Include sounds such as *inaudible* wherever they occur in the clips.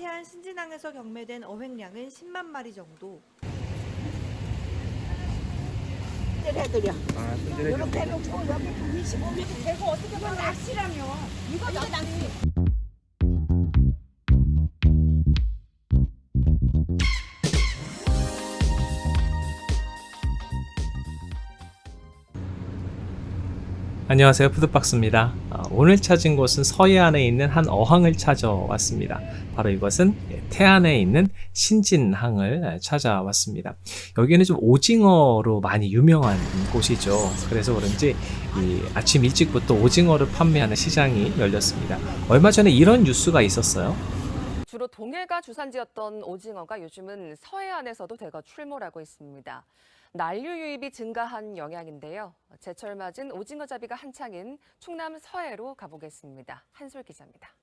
태안 신진항에서 경매된 어획량은 10만 마리 정도. 해드려. 아, 이렇게 해놓고 여기 25m 되고 어떻게 보면 낚시라며. 이거 낚시. 안녕하세요 푸드박스입니다 아, 오늘 찾은 곳은 서해안에 있는 한 어항을 찾아왔습니다. 바로 이것은 예, 태안에 있는 신진항을 예, 찾아왔습니다. 여기는 좀 오징어로 많이 유명한 곳이죠. 그래서 그런지 이 아침 일찍부터 오징어를 판매하는 시장이 열렸습니다. 얼마 전에 이런 뉴스가 있었어요. 주로 동해가 주산지였던 오징어가 요즘은 서해안에서도 대거 출몰하고 있습니다. 난류 유입이 증가한 영향인데요. 제철 맞은 오징어 잡이가 한창인 충남 서해로 가보겠습니다. 한솔 기자입니다.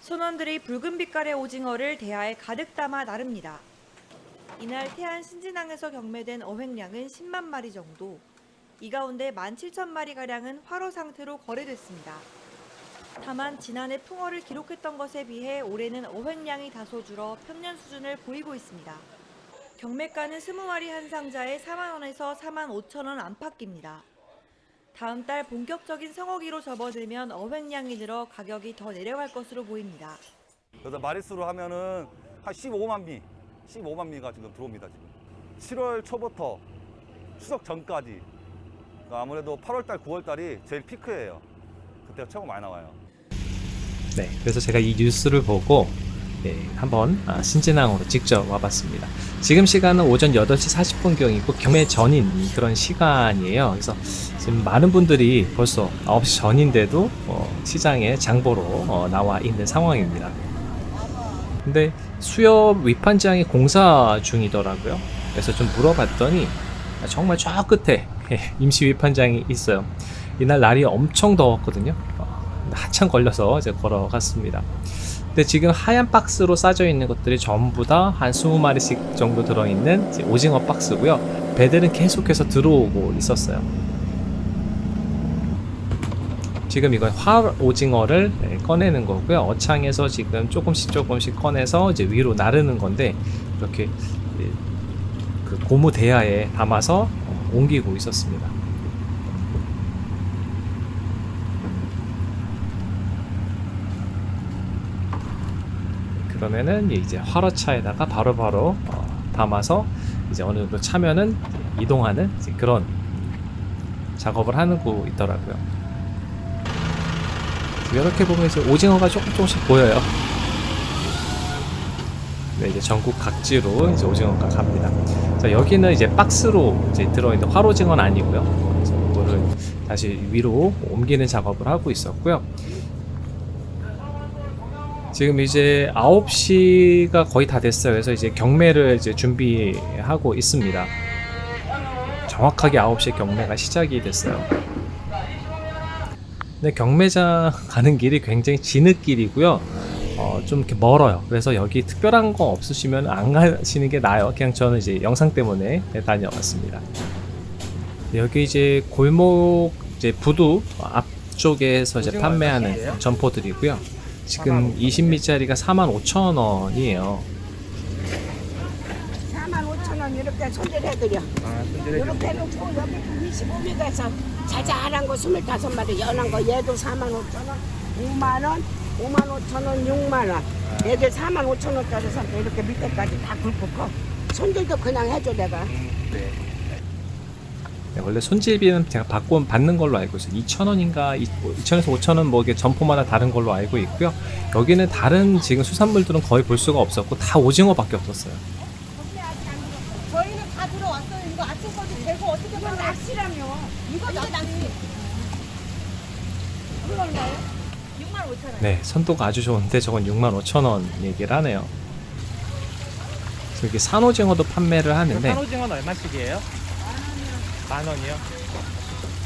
선원들이 붉은 빛깔의 오징어를 대야에 가득 담아 나릅니다. 이날 태안 신진항에서 경매된 어획량은 10만 마리 정도. 이 가운데 17,000마리가량은 화로 상태로 거래됐습니다. 다만 지난해 풍어를 기록했던 것에 비해 올해는 어획량이 다소 줄어 평년 수준을 보이고 있습니다. 경매가는 20마리 한 상자에 4만 원에서 4만 5천 원 안팎입니다. 다음 달 본격적인 성어기로 접어들면 어획량이 늘어 가격이 더 내려갈 것으로 보입니다. 그래서 마리수로 하면은 한 15만 미, 15만 미가 지금 들어옵니다 지금. 7월 초부터 추석 전까지. 그러니까 아무래도 8월 달, 9월 달이 제일 피크예요. 그때가 최고 많이 나와요. 네, 그래서 제가 이 뉴스를 보고 네, 한번 아, 신진항으로 직접 와봤습니다. 지금 시간은 오전 8시 40분경이고 경매 전인 그런 시간이에요. 그래서 지금 많은 분들이 벌써 9시 전인데도 어, 시장에 장보러 어, 나와 있는 상황입니다. 근데 수협 위판장이 공사 중이더라고요. 그래서 좀 물어봤더니 정말 저 끝에 *laughs* 임시 위판장이 있어요. 이날 날이 엄청 더웠거든요. 어, 한참 걸려서 이제 걸어갔습니다. 근데 지금 하얀 박스로 싸져 있는 것들이 전부 다 한 20마리씩 정도 들어있는 오징어 박스고요. 배들은 계속해서 들어오고 있었어요. 지금 이건 화 오징어를 네, 꺼내는 거고요. 어창에서 지금 조금씩 조금씩 꺼내서 이제 위로 나르는 건데 이렇게 예, 그 고무 대야에 담아서 어, 옮기고 있었습니다. 그러면은 이제 화로차에다가 바로바로 어, 담아서 이제 어느 정도 차면은 이동하는 그런 작업을 하는 거 있더라고요. 이렇게 보면 이제 오징어가 조금 조금씩 보여요. 네, 이제 전국 각지로 이제 오징어가 갑니다. 자, 여기는 이제 박스로 이제 들어있는 화로징어는 아니고요. 그래서 이거를 다시 위로 옮기는 작업을 하고 있었고요. 지금 이제 9시가 거의 다 됐어요. 그래서 이제 경매를 이제 준비하고 있습니다. 정확하게 9시에 경매가 시작이 됐어요. 근데 경매장 *laughs* 가는 길이 굉장히 진흙길이고요. 어, 좀 이렇게 멀어요. 그래서 여기 특별한 거 없으시면 안 가시는 게 나아요. 그냥 저는 이제 영상 때문에 다녀왔습니다. 여기 이제 골목 이제 부두 앞쪽에서 이제 판매하는 점포들이고요. 지금 20미짜리가 45,000원이에요. 4만 5천 원 이렇게 손질해드려. 아, 이렇게 해놓고 여기 25m에서 자잘한 거 25마리 연한 거 얘도 4만 5천 원, 5만 원, 5만 5천 원, 6만 원. 얘들 4만 5천 원짜리 사면 이렇게 밑에까지 다 굵고 커. 손질도 그냥 해줘 내가. 네. 네, 원래 손질비는 제가 받고 받는 걸로 알고 있어요. 2,000원인가 2,000에서 5,000원 뭐 이게 점포마다 다른 걸로 알고 있고요. 여기는 다른 지금 수산물들은 거의 볼 수가 없었고 다 오징어밖에 없었어요. 저희는 다 들어왔어요. 이거 아침까지 되고 어떻게 보면 낚시라며. 이거 낚시. 이거 얼마예요? 6만 5천 원. 네, 선도가 아주 좋은데 저건 65,000원 얘기를 하네요. 저기 산오징어도 판매를 하는데 산오징어는 얼마씩이에요? 만 원이요?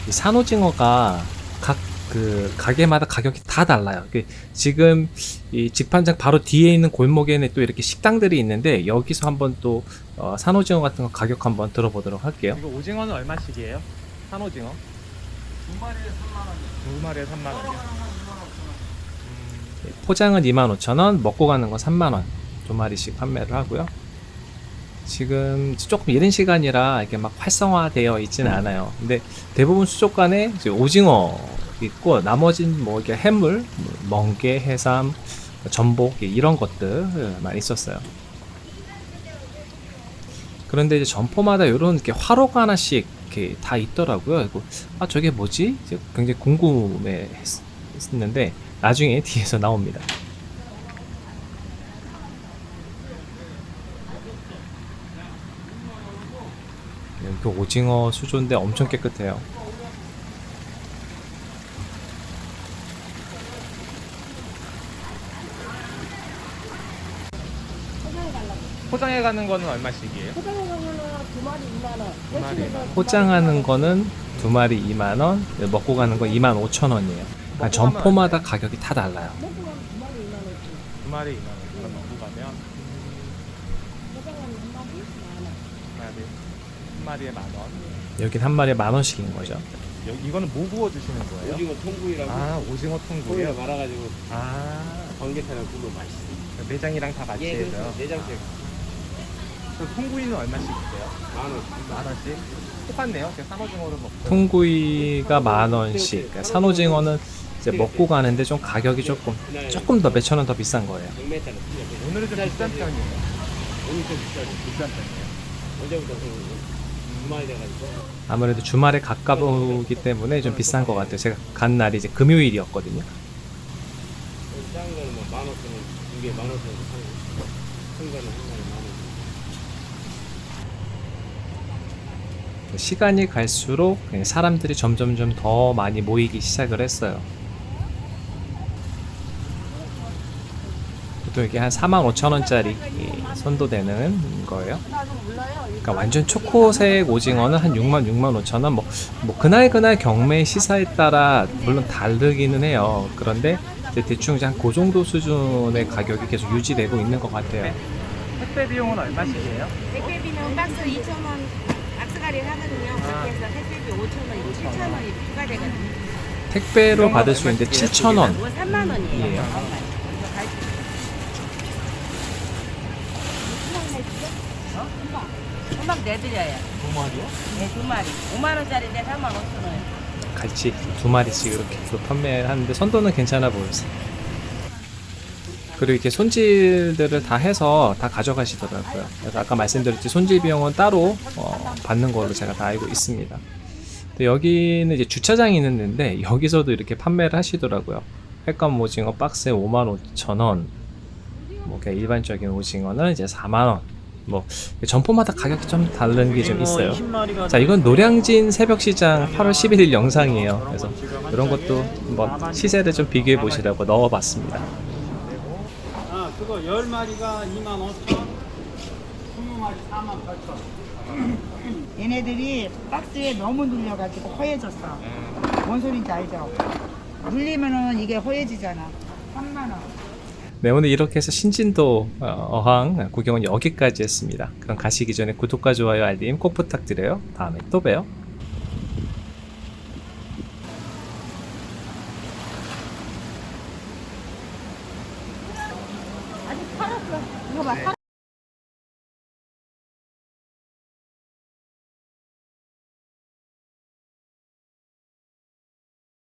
이 산오징어가 각 그 가게마다 가격이 다 달라요. 그 지금 이 직판장 바로 뒤에 있는 골목에는 또 이렇게 식당들이 있는데 여기서 한번 또 어, 산오징어 같은 거 가격 한번 들어보도록 할게요. 이거 오징어는 얼마씩이에요? 산오징어? 두 마리에 3만 원이요. 두 마리에 3만 원이요? 포장은 25,000원, 먹고 가는 건 3만 원 두 마리씩 판매를 하고요. 지금 조금 이른 시간이라 이게 막 활성화되어 있지는 않아요. 근데 대부분 수족관에 이제 오징어 있고 나머지는 뭐 이게 해물, 뭐 멍게, 해삼, 전복 이런 것들 많이 있었어요. 그런데 이제 점포마다 이런 이렇게 화로가 하나씩 이렇게 다 있더라고요. 그리고 아 저게 뭐지? 이제 굉장히 궁금했는데 나중에 *laughs* 뒤에서 나옵니다. 여기 오징어 수조인데 엄청 깨끗해요. 포장해 가는 거는 얼마씩이에요? 두 마리. 포장하는 거는 두 마리 2만 원, 먹고 가는 거 2만 5천 원이에요. 그러니까 점포마다 가격이 다 달라요. 두 마리 2만 원 가면 한 마리 한 마리에 만 원. 여긴 한 마리에 만 원씩인 거죠. 여기 이거는 뭐 구워 주시는 거예요? 오징어 통구이라고 아 오징어 거기다 통구요. 말아가지고 아 번개타는 구워 맛있어. 매장이랑 다 같이 예, 해서요. 내장색 그 통구이는 얼마씩 주세요? 만 원. 만 원씩. 똑같네요. 그냥 산오징어를 먹고. 통구이가 만 원씩, 그러니까 산오징어는 이제 먹고 가는데 좀 가격이 조금 조금 더 몇천 원 더 비싼 거예요. 100m는 틀려. 오늘은 좀 비싼 편이에요. 오늘 좀. 비싼 편이에요. 언제부터 아무래도 주말에 가까우기 때문에 좀 비싼 것 같아요. 제가 간 날이 이제 금요일이었거든요. 원. 시간이 갈수록 사람들이 점점점 더 많이 모이기 시작을 했어요. 보통 이게 한 4만 5천 원짜리 선도되는 거예요. 그러니까 완전 초코색 오징어는 한 6만 6만 5천 원. 뭐, 뭐 그날 그날 경매 시사에 따라 물론 다르기는 해요. 그런데 이제 대충 이제 한그 정도 수준의 가격이 계속 유지되고 있는 것 같아요. 택배 비용은 얼마씩이에요? 택배비는 박스 2,000원 박스가리 하거든요. 그렇게 해서 택배비 5,000원이고 7,000원이 추가되거든요. 택배로 받을 수 있는데 7천 원. 3만 원이에요. 예. 금방 내드려요. 두 마리요? 네, 두 마리. 5만 원짜리인데 3만 5천 원. 같이 두 마리씩 이렇게 또 판매하는데 선도는 괜찮아 보였어요. 그리고 이렇게 손질들을 다 해서 다 가져가시더라고요. 그래서 아까 말씀드렸듯이 손질 비용은 따로 어, 받는 걸로 제가 다 알고 있습니다. 여기는 이제 주차장이 있는데 여기서도 이렇게 판매를 하시더라고요. 횟감 오징어 박스에 55,000원. 뭐 그냥 일반적인 오징어는 이제 4만 원. 뭐 점포마다 가격이 좀 다른 게 좀 있어요. 자, 이건 노량진 새벽시장 8월 11일 영상이에요. 그래서 이런 것도 한번 시세를 좀 비교해 보시라고 넣어봤습니다. 아, 그거 10마리가 2만 5천, 20마리 4만 8천. 얘네들이 박스에 너무 눌려가지고 허해졌어. 뭔 소린지 알죠? 눌리면은 이게 허해지잖아. 3만 원. 네, 오늘 이렇게 해서 신진도 어, 어항 구경은 여기까지 했습니다. 그럼 가시기 전에 구독과 좋아요, 알림 꼭 부탁드려요. 다음에 또 봬요.